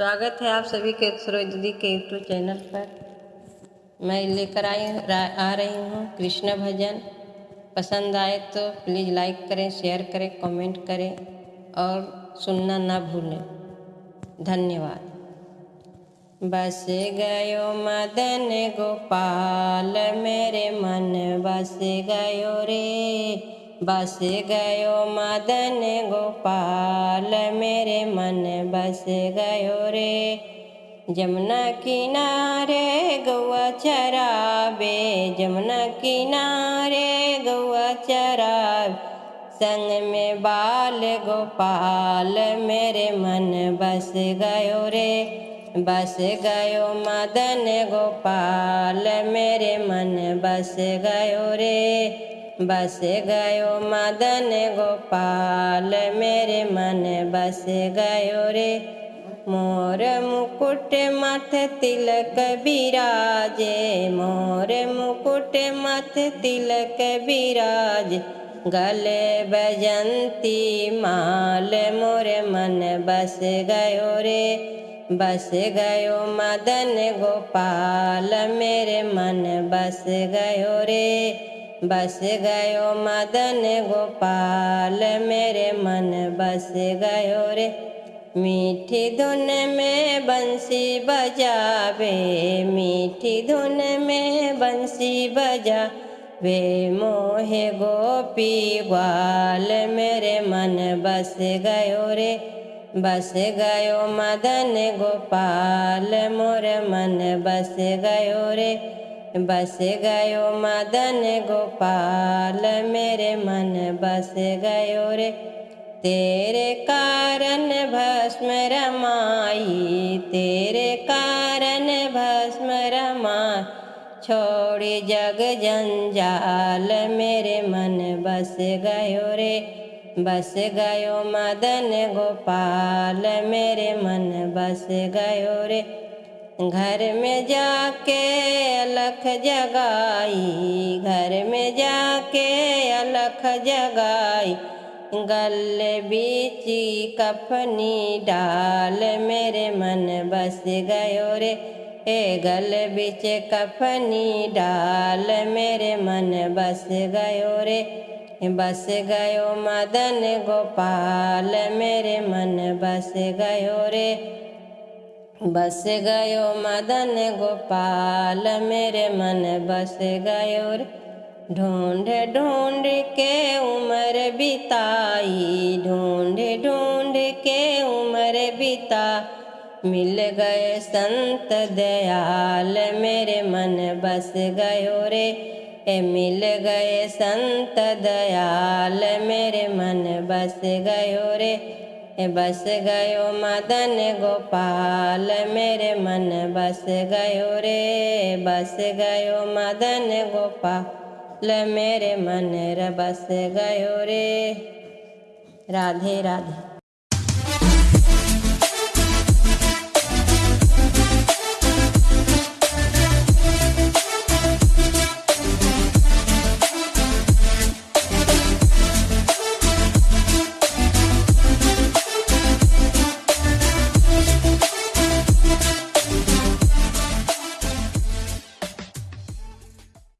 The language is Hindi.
स्वागत है आप सभी के सरोज दीदी के यूट्यूब चैनल पर। मैं लेकर आई आ रही हूँ कृष्ण भजन। पसंद आए तो प्लीज़ लाइक करें शेयर करें कमेंट करें और सुनना ना भूलें। धन्यवाद। बस गयो मदन गोपाल, मेरे मन बस गयो रे। बस गयो मदन गोपाल, मेरे मन बस गयो रे। जमुना किनारे गौआ चराबे जमुना किनारे गौआ चराब संग में बाल गोपाल, मेरे मन बस गयो रे। बस गयो मदन गोपाल, मेरे मन बस गयो रे। बस गयो मदन गोपाल, मेरे मन बस गयो रे। मोर मुकुट मथ तिलक बिराजे, मोर मुकुट मथ तिलक बिराज। गले बजंती माल, मोर मन बस गयो रे। बस गयो मदन गोपाल, मेरे मन बस गयो रे। बस गयो मदन गोपाल, मेरे मन बस गयो रे। मीठी धुन में बंसी बजावे, मीठी धुन में बंसी बजा वे मोहे गोपी ग्वाल, मेरे मन बस गयो रे। बस गयो मदन गोपाल, मोर मन बस गयो रे। बस गयो मदन गोपाल, मेरे मन बस गयो रे। तेरे कारण भस्म रमाई, तेरे कारण भस्म रमा छोड़ी जग जंजाल, मेरे मन बस गयो रे। बस गयो मदन गोपाल, मेरे मन बस गयो रे। घर में जाके अलख जगाई, घर में जाके अलख जगाई। गल बीची कफनी डाल मेरे मन बस गयो रे। ए गल बीच कफनी डाल मेरे मन बस गयो रे। बस गयो मदन गोपाल, मेरे मन बस गयो रे। बस गयो मदन गोपाल, मेरे मन बस गयो रे। ढूंढ ढूंढ के उम्र बिताई, ढूंढ ढूंढ के उम्र बिता। मिल गए संत दयाल, मेरे मन बस गयो रे। ए मिल गए संत दयाल, मेरे मन बस गयो रे। बस गयो मदन गोपाल, मेरे मन बस गयो रे। बस गयो मदन गोपाल, मेरे मन बस गयो रे। राधे राधे।